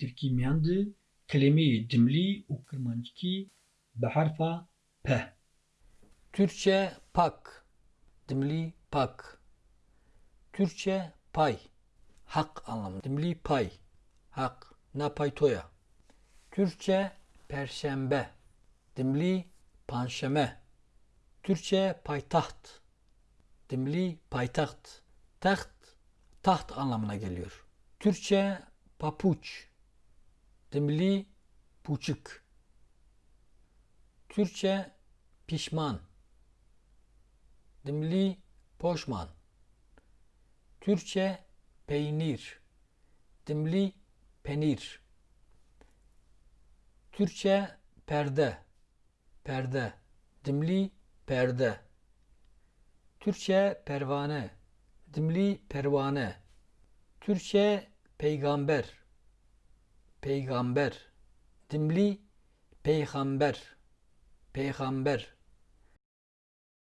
Tirkî miyan di kelimeyê dimlî û kirmancikî bi herfa P. Türkçe pak, dimli pak. Türkçe pay, hak anlamı. Dimli pay, hak, na pay toya. Türkçe perşembe, dimli panşeme. Türkçe paytaht, dimli paytaht. Taht, taht anlamına geliyor. Türkçe papuç, dimli puçuk. Türkçe pişman, dimli poşman. Türkçe peynir, dimli penir. Türkçe perde, perde, dimli perde. Türkçe pervane, dimli pervane. Türkçe peygamber, peygamber, dimli. Peygamber, peygamber.